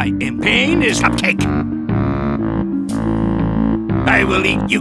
I am pain is cupcake. I will eat you.